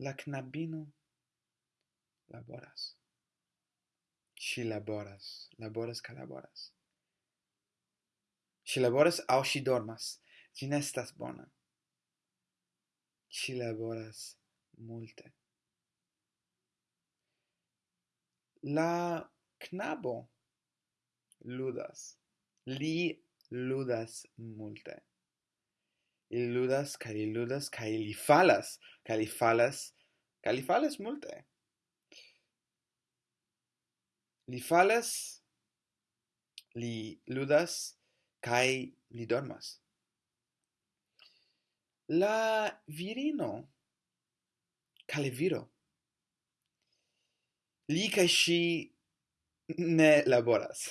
La knabino laboras. Si laboras, laboras ca laboras. Si laboras au si dormas. Ĝi nestas bona. Si laboras multe. La knabo ludas. Li ludas multe ili ludas, ca ili ludas, ca ili falas, ca li falas, ca li falas multe. Li falas, li ludas, kai li dormas. La virino, caleviro, li kai si ne laboras.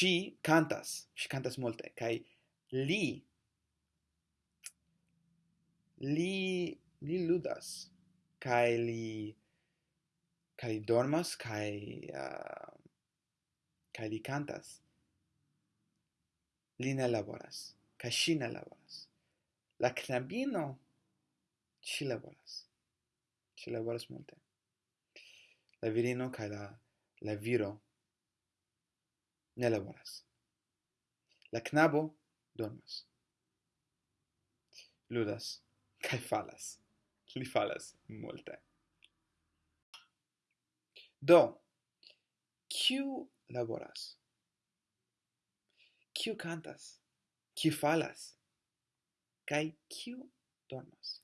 si cantas, si cantas multe, kai li li li ludas kai li kai dormas kai uh, kai li cantas li ne laboras kai si ne laboras. La knabino ci laboras ci laboras multe. La virino kai la la viro ne laboras. La knabo dormas. Ludas Kai falas. Li falas multe. Do, kiu laboras? Kiu cantas? Kiu falas? Kai kiu dormas?